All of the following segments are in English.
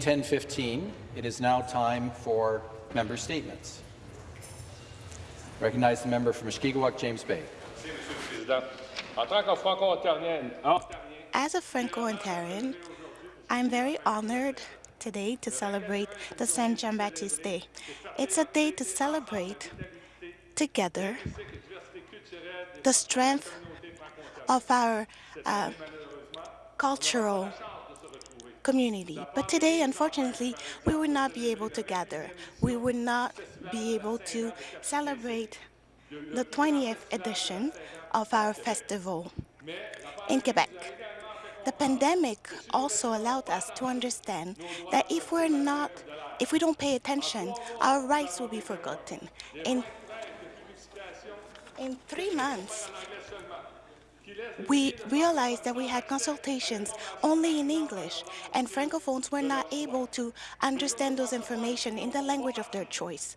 10:15, it is now time for member statements. Recognize the member from Mushkegowuk, James Bay. As a Franco-Ontarian, I'm very honored today to celebrate the Saint Jean-Baptiste Day. It's a day to celebrate together the strength of our uh, cultural community. But today, unfortunately, we would not be able to gather. We would not be able to celebrate the 20th edition of our festival in Quebec. The pandemic also allowed us to understand that if we're not, if we don't pay attention, our rights will be forgotten. In, in three months, we realized that we had consultations only in English, and Francophones were not able to understand those information in the language of their choice.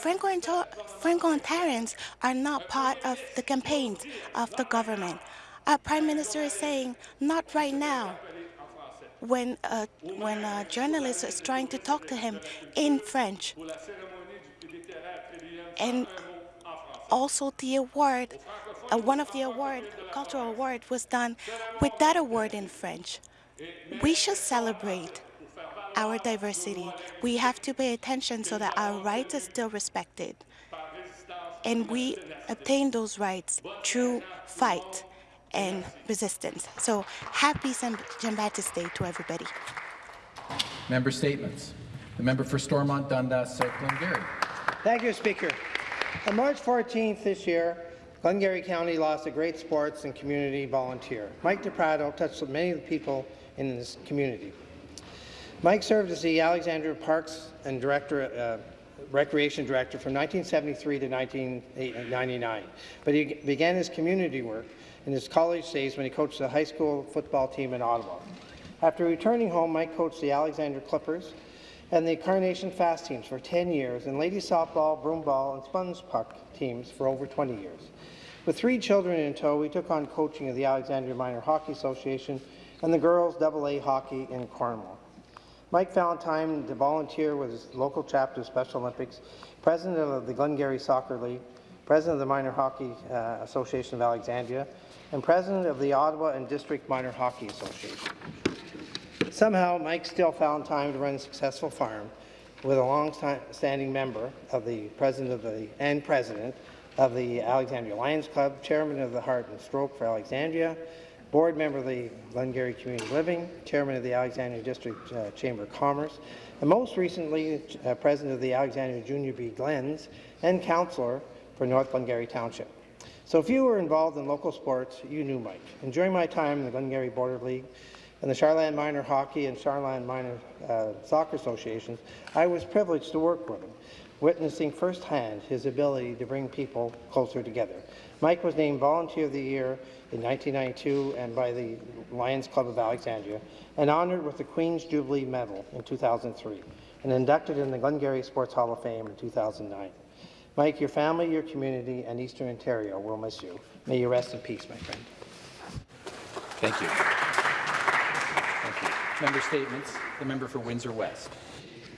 Franco-Ontarians are not part of the campaigns of the government. Our Prime Minister is saying, not right now, when a, when a journalist is trying to talk to him in French. And also the award Uh, one of the award, cultural award was done with that award in French. We should celebrate our diversity. We have to pay attention so that our rights are still respected. And we obtain those rights through fight and resistance. So happy Jean-Baptiste Day to everybody. Member statements. The member for Stormont Dundas, South Glengarry. Thank you, Speaker. On March 14th this year, Glengarry County lost a great sports and community volunteer. Mike DePrado touched many of the people in this community. Mike served as the Alexandria Parks and Director, uh, Recreation Director from 1973 to 1999, but he began his community work in his college days when he coached the high school football team in Ottawa. After returning home, Mike coached the Alexandria Clippers and the Carnation Fast teams for 10 years, and ladies softball, broomball, and sponge puck teams for over 20 years. With three children in tow, we took on coaching of the Alexandria Minor Hockey Association and the girls AA hockey in Cornwall. Mike time to volunteer with his local chapter of Special Olympics, president of the Glengarry Soccer League, president of the Minor Hockey uh, Association of Alexandria, and president of the Ottawa and District Minor Hockey Association. Somehow, Mike still found time to run a successful farm with a long-standing member of the president of the and president of the Alexandria Lions Club, chairman of the Heart and Stroke for Alexandria, board member of the Glengarry Community Living, chairman of the Alexandria District uh, Chamber of Commerce, and most recently uh, president of the Alexandria Junior B Glens and councillor for North Glengarry Township. So if you were involved in local sports, you knew Mike. And during my time in the Glengarry Border League and the Char-Lan Minor Hockey and Char-Lan Minor uh, Soccer Associations, I was privileged to work with him witnessing firsthand his ability to bring people closer together. Mike was named Volunteer of the Year in 1992 and by the Lions Club of Alexandria, and honoured with the Queen's Jubilee Medal in 2003, and inducted in the Glengarry Sports Hall of Fame in 2009. Mike, your family, your community, and Eastern Ontario will miss you. May you rest in peace, my friend. Thank you. Member statements. The member for Windsor West.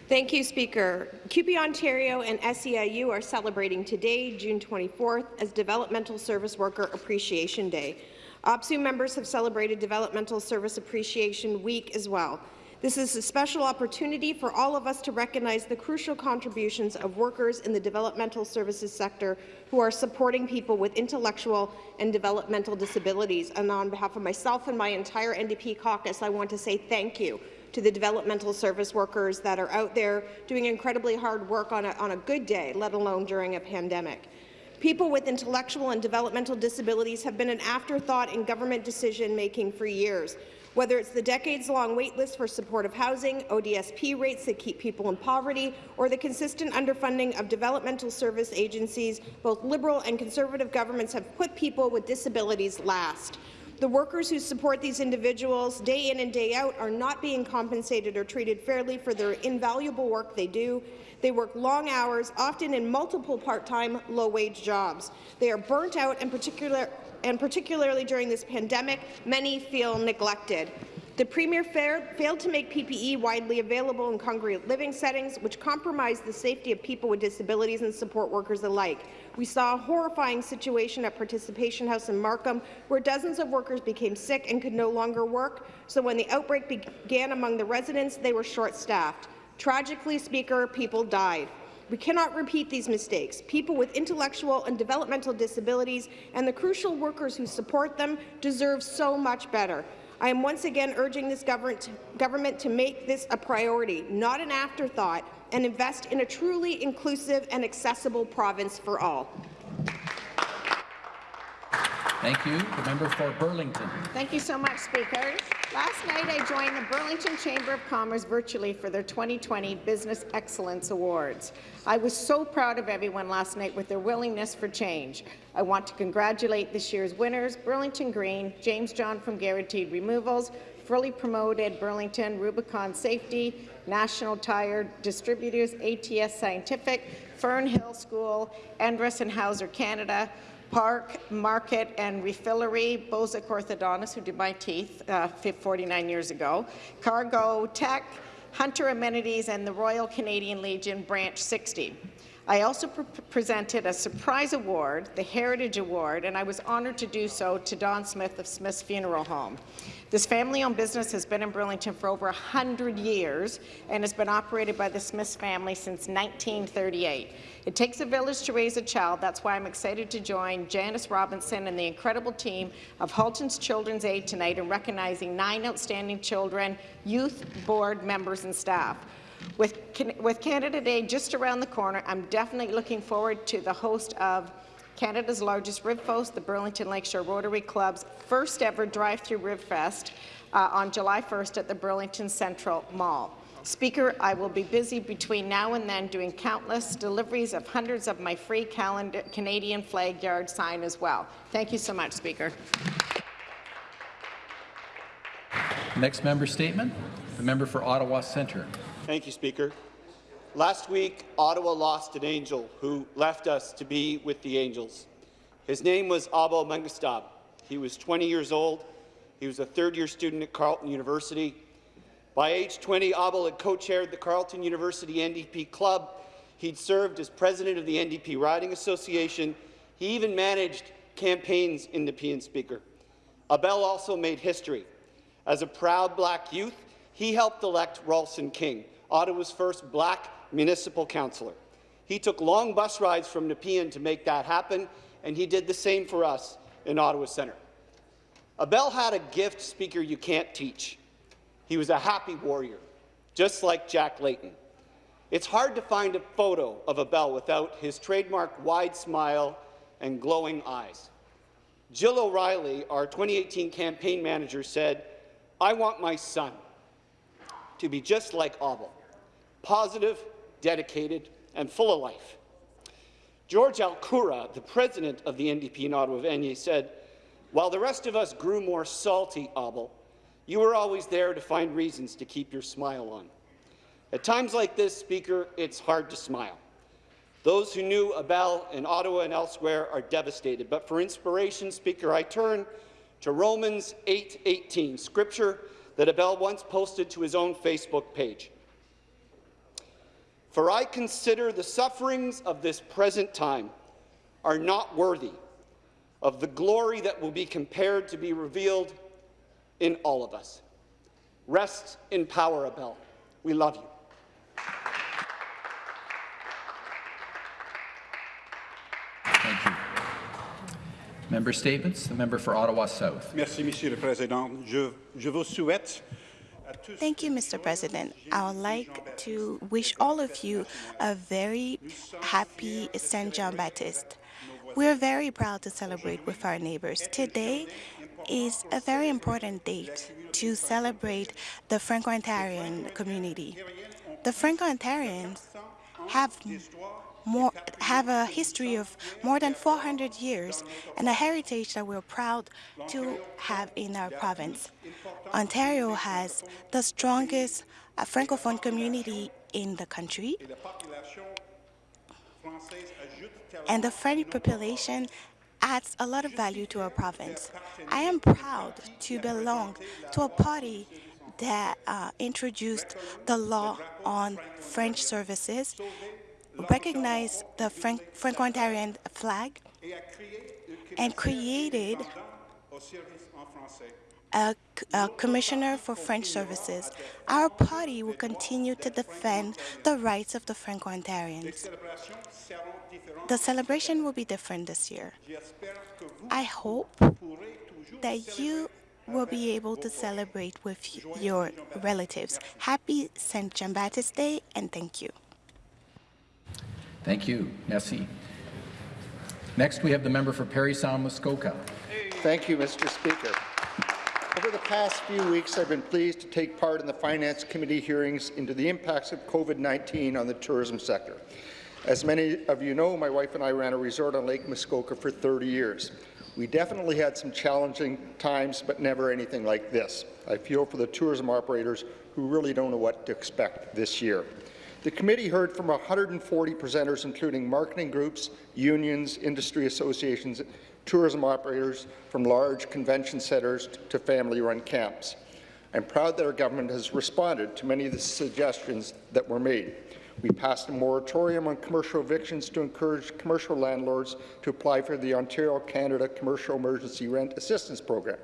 Thank you, Speaker. CUPE Ontario and SEIU are celebrating today, June 24th, as Developmental Service Worker Appreciation Day. OPSEU members have celebrated Developmental Service Appreciation Week as well. This is a special opportunity for all of us to recognize the crucial contributions of workers in the developmental services sector who are supporting people with intellectual and developmental disabilities. And on behalf of myself and my entire NDP caucus, I want to say thank you to the developmental service workers that are out there doing incredibly hard work on a, on a good day, let alone during a pandemic. People with intellectual and developmental disabilities have been an afterthought in government decision-making for years. Whether it's the decades-long waitlist for supportive housing, ODSP rates that keep people in poverty, or the consistent underfunding of developmental service agencies, both Liberal and Conservative governments have put people with disabilities last. The workers who support these individuals day in and day out are not being compensated or treated fairly for their invaluable work they do. They work long hours, often in multiple part-time, low-wage jobs. They are burnt out, and, particular, and particularly during this pandemic, many feel neglected. The Premier failed to make PPE widely available in congregate living settings, which compromised the safety of people with disabilities and support workers alike. We saw a horrifying situation at Participation House in Markham, where dozens of workers became sick and could no longer work, so when the outbreak began among the residents, they were short-staffed. Tragically, Speaker, people died. We cannot repeat these mistakes. People with intellectual and developmental disabilities and the crucial workers who support them deserve so much better. I am once again urging this government to make this a priority, not an afterthought, and invest in a truly inclusive and accessible province for all. Thank you. The member for Burlington. Thank you so much, Speaker. Last night, I joined the Burlington Chamber of Commerce virtually for their 2020 Business Excellence Awards. I was so proud of everyone last night with their willingness for change. I want to congratulate this year's winners, Burlington Green, James John from Guaranteed Removals, fully promoted Burlington, Rubicon Safety, National Tire Distributors, ATS Scientific, Fernhill School, Endress and Hauser Canada, Park, Market and Refillery, Bozic Orthodontist, who did my teeth uh, 49 years ago, Cargo Tech, Hunter Amenities, and the Royal Canadian Legion Branch 60. I also pre presented a surprise award, the Heritage Award, and I was honoured to do so to Don Smith of Smith's Funeral Home. This family-owned business has been in Burlington for over 100 years and has been operated by the Smiths family since 1938. It takes a village to raise a child. That's why I'm excited to join Janice Robinson and the incredible team of Halton's Children's Aid tonight in recognizing nine outstanding children, youth board members and staff. With, with Canada Day just around the corner, I'm definitely looking forward to the host of Canada's largest Ribfest, the Burlington Lakeshore Rotary Club's first ever drive-through Ribfest uh, on July 1st at the Burlington Central Mall. Speaker, I will be busy between now and then doing countless deliveries of hundreds of my free calendar, Canadian flag yard sign as well. Thank you so much, Speaker. Next member statement, the member for Ottawa Centre. Thank you, Speaker. Last week, Ottawa lost an angel who left us to be with the angels. His name was Abel Mengestab. He was 20 years old. He was a third-year student at Carleton University. By age 20, Abel had co-chaired the Carleton University NDP Club. He'd served as president of the NDP Riding Association. He even managed campaigns in the Nepean Speaker. Abel also made history. As a proud black youth, he helped elect Rawlson King, Ottawa's first black municipal councillor. He took long bus rides from Nepean to make that happen, and he did the same for us in Ottawa Centre. Abel had a gift, Speaker, you can't teach. He was a happy warrior, just like Jack Layton. It's hard to find a photo of Abel without his trademark wide smile and glowing eyes. Jill O'Reilly, our 2018 campaign manager, said, I want my son to be just like Abel, positive, dedicated, and full of life. George Alcura, the president of the NDP in Ottawa Vanier, said, while the rest of us grew more salty, Abel, you were always there to find reasons to keep your smile on. At times like this, Speaker, it's hard to smile. Those who knew Abel in Ottawa and elsewhere are devastated. But for inspiration, Speaker, I turn to Romans 8:18, scripture that Abel once posted to his own Facebook page. For I consider the sufferings of this present time are not worthy of the glory that will be compared to be revealed in all of us. Rest in power, Abel. We love you. Thank you. Member statements. The member for Ottawa South. Merci, Monsieur le Président. Je, je vous souhaite Thank you, Mr. President. I would like to wish all of you a very happy St. John Baptist. We're very proud to celebrate with our neighbors. Today is a very important date to celebrate the Franco-Ontarian community. The Franco-Ontarians have more, have a history of more than 400 years and a heritage that we're proud to have in our province. Ontario has the strongest uh, Francophone community in the country, and the French population adds a lot of value to our province. I am proud to belong to a party that uh, introduced the law on French services, recognized the Franco-Ontarian flag, and created a, a commissioner for French services. Our party will continue to defend the rights of the Franco-Ontarians. The celebration will be different this year. I hope that you will be able to celebrate with your relatives. Happy St. John Baptist Day and thank you. Thank you. Merci. Next, we have the member for Parry Sound Muskoka. Thank you, Mr. Speaker. Over the past few weeks, I've been pleased to take part in the Finance Committee hearings into the impacts of COVID-19 on the tourism sector. As many of you know, my wife and I ran a resort on Lake Muskoka for 30 years. We definitely had some challenging times, but never anything like this. I feel for the tourism operators who really don't know what to expect this year. The committee heard from 140 presenters, including marketing groups, unions, industry associations, tourism operators from large convention centres to family-run camps. I'm proud that our government has responded to many of the suggestions that were made. We passed a moratorium on commercial evictions to encourage commercial landlords to apply for the Ontario Canada Commercial Emergency Rent Assistance Program.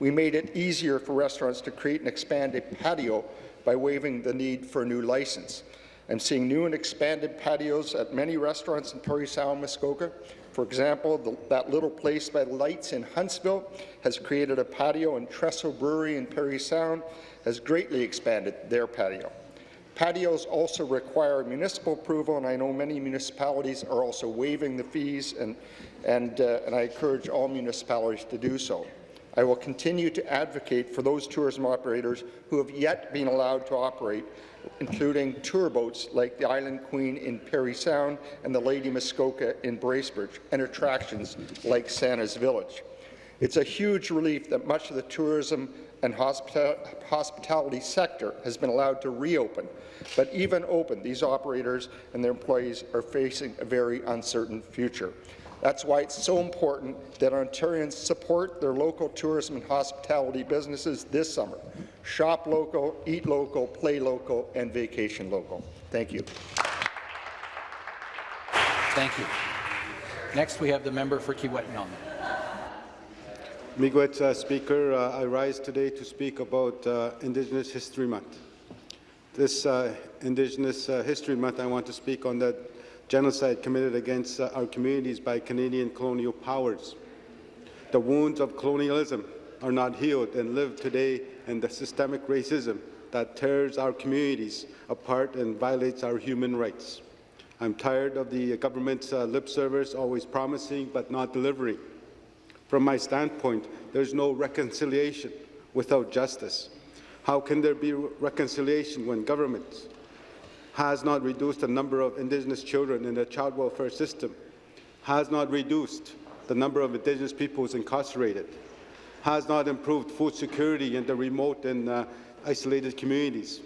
We made it easier for restaurants to create and expand a patio by waiving the need for a new license. I'm seeing new and expanded patios at many restaurants in Parry Sound, Muskoka. For example, the, that little place by the lights in Huntsville has created a patio, and Trestle Brewery in Parry Sound has greatly expanded their patio. Patios also require municipal approval, and I know many municipalities are also waiving the fees, and, and, uh, and I encourage all municipalities to do so. I will continue to advocate for those tourism operators who have yet been allowed to operate, including tour boats like the Island Queen in Parry Sound and the Lady Muskoka in Bracebridge, and attractions like Santa's Village. It's a huge relief that much of the tourism and hospita hospitality sector has been allowed to reopen. But even open, these operators and their employees are facing a very uncertain future. That's why it's so important that Ontarians support their local tourism and hospitality businesses this summer. Shop local, eat local, play local, and vacation local. Thank you. Thank you. Next, we have the member for Kiiwetinoong. Miigwech uh, Speaker, uh, I rise today to speak about uh, Indigenous History Month. This uh, Indigenous uh, History Month, I want to speak on the genocide committed against uh, our communities by Canadian colonial powers. The wounds of colonialism are not healed and live today in the systemic racism that tears our communities apart and violates our human rights. I'm tired of the government's uh, lip service, always promising but not delivering. From my standpoint, there's no reconciliation without justice. How can there be reconciliation when government has not reduced the number of Indigenous children in the child welfare system, has not reduced the number of Indigenous peoples incarcerated, has not improved food security in the remote and uh, isolated communities,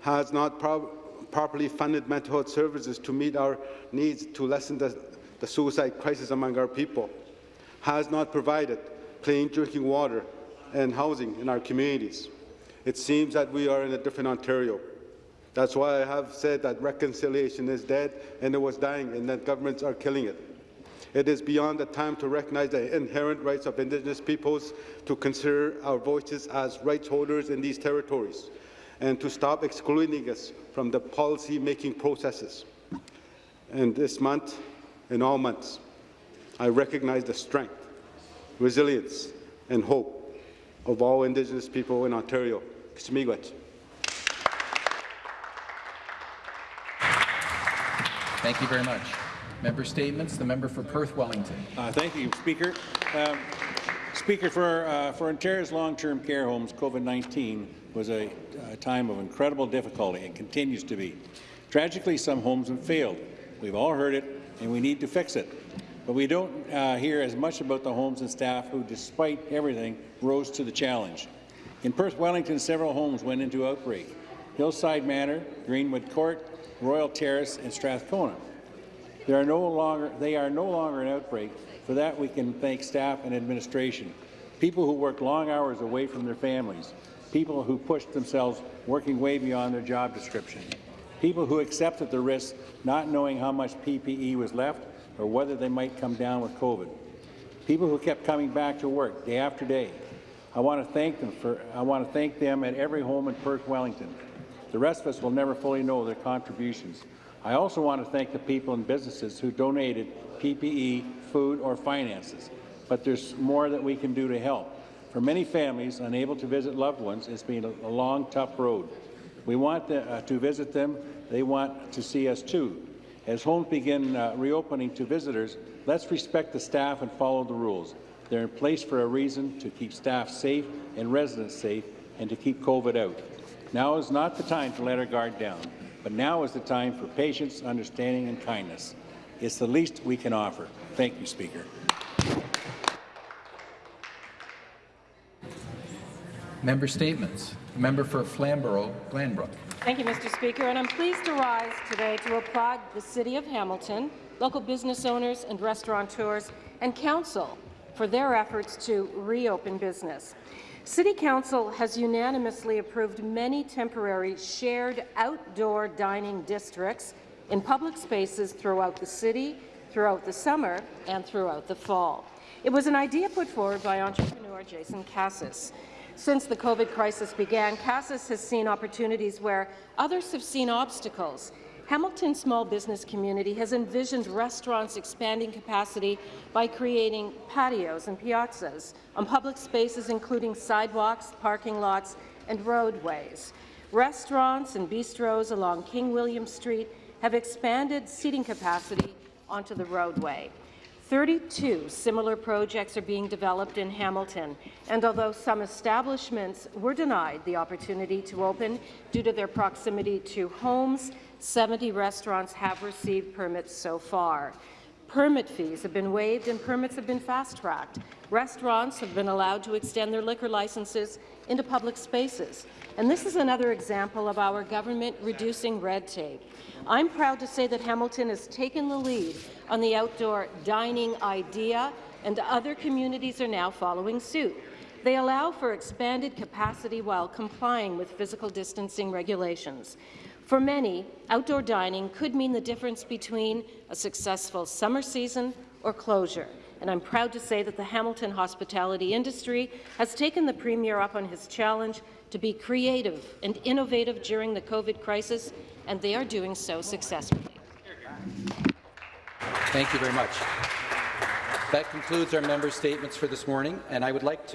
has not pro properly funded mental health services to meet our needs to lessen the, the suicide crisis among our people, has not provided clean drinking water and housing in our communities. It seems that we are in a different Ontario. That's why I have said that reconciliation is dead and it was dying and that governments are killing it. It is beyond the time to recognize the inherent rights of Indigenous peoples, to consider our voices as rights holders in these territories, and to stop excluding us from the policy-making processes. And this month, in all months, I recognize the strength, resilience, and hope of all Indigenous people in Ontario. Kishmiigwech. Thank you very much. Member statements. The member for Perth Wellington. Uh, thank you, Speaker. Um, Speaker, for, uh, for Ontario's long-term care homes, COVID-19 was a, a time of incredible difficulty and continues to be. Tragically, some homes have failed. We've all heard it, and we need to fix it. But we don't uh, hear as much about the homes and staff who, despite everything, rose to the challenge. In Perth Wellington, several homes went into outbreak. Hillside Manor, Greenwood Court, Royal Terrace, and Strathcona. They are no longer, they are no longer an outbreak For that, we can thank staff and administration, people who work long hours away from their families, people who pushed themselves working way beyond their job description, people who accepted the risk not knowing how much PPE was left or whether they might come down with COVID, people who kept coming back to work day after day. I want to thank them for I want to thank them at every home in Perth Wellington. The rest of us will never fully know their contributions. I also want to thank the people and businesses who donated PPE, food, or finances. But there's more that we can do to help. For many families unable to visit loved ones, it's been a, long, tough road. We want the, uh, to visit them. They want to see us too. As homes begin uh, reopening to visitors, let's respect the staff and follow the rules. They're in place for a reason to keep staff safe and residents safe and to keep COVID out. Now is not the time to let our guard down, but now is the time for patience, understanding and kindness. It's the least we can offer. Thank you, Speaker. Member statements. Member for Flamborough, Glanbrook. Thank you, Mr. Speaker, and I'm pleased to rise today to applaud the City of Hamilton, local business owners and restaurateurs, and Council for their efforts to reopen business. City Council has unanimously approved many temporary shared outdoor dining districts in public spaces throughout the city, throughout the summer, and throughout the fall. It was an idea put forward by entrepreneur Jason Cassis. Since the COVID crisis began, Cassis has seen opportunities where others have seen obstacles. Hamilton's small business community has envisioned restaurants expanding capacity by creating patios and piazzas on public spaces including sidewalks, parking lots, and roadways. Restaurants and bistros along King William Street have expanded seating capacity onto the roadway. 32 similar projects are being developed in Hamilton, and although some establishments were denied the opportunity to open due to their proximity to homes, 70 restaurants have received permits so far. Permit fees have been waived and permits have been fast-tracked. Restaurants have been allowed to extend their liquor licenses into public spaces. And this is another example of our government reducing red tape. I'm proud to say that Hamilton has taken the lead on the outdoor dining idea, and other communities are now following suit. They allow for expanded capacity while complying with physical distancing regulations. For many, outdoor dining could mean the difference between a successful summer season or closure. And I'm proud to say that the Hamilton hospitality industry has taken the Premier up on his challenge to be creative and innovative during the COVID crisis, and they are doing so successfully. Thank you very much. That concludes our member statements for this morning, and I would like to